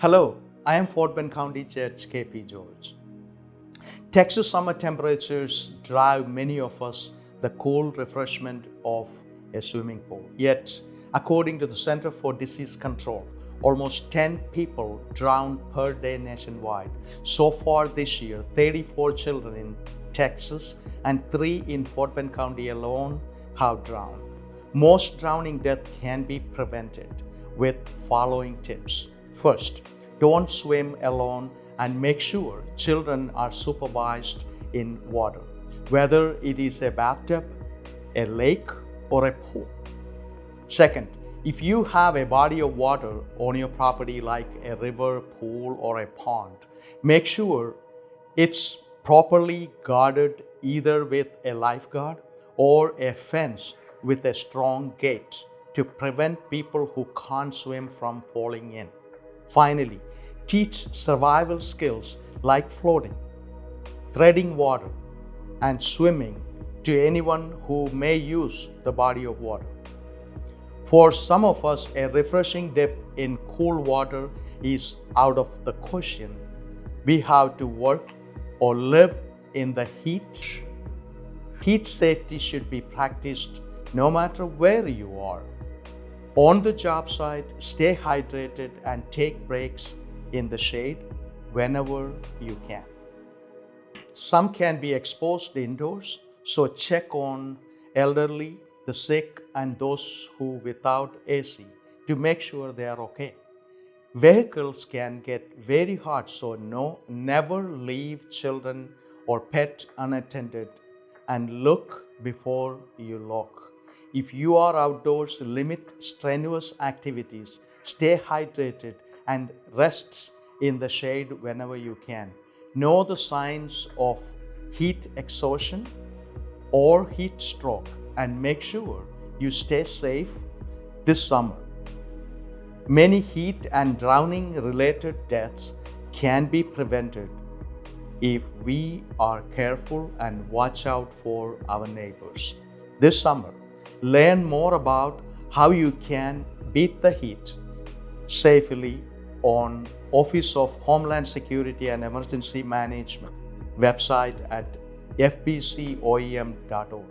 Hello, I am Fort Bend County Judge KP George. Texas summer temperatures drive many of us the cool refreshment of a swimming pool. Yet, according to the Center for Disease Control, almost 10 people drown per day nationwide. So far this year, 34 children in Texas and 3 in Fort Bend County alone have drowned. Most drowning deaths can be prevented with following tips. First, don't swim alone and make sure children are supervised in water, whether it is a bathtub, a lake, or a pool. Second, if you have a body of water on your property like a river, pool, or a pond, make sure it's properly guarded either with a lifeguard or a fence with a strong gate to prevent people who can't swim from falling in. Finally, teach survival skills like floating, treading water, and swimming to anyone who may use the body of water. For some of us, a refreshing dip in cool water is out of the question. We have to work or live in the heat. Heat safety should be practiced no matter where you are. On the job site, stay hydrated and take breaks in the shade whenever you can. Some can be exposed indoors, so check on elderly, the sick, and those who without AC to make sure they are okay. Vehicles can get very hot, so no, never leave children or pet unattended and look before you look. If you are outdoors, limit strenuous activities, stay hydrated, and rest in the shade whenever you can. Know the signs of heat exhaustion or heat stroke and make sure you stay safe this summer. Many heat and drowning related deaths can be prevented if we are careful and watch out for our neighbors. This summer, learn more about how you can beat the heat safely on Office of Homeland Security and Emergency Management website at fbcoem.org.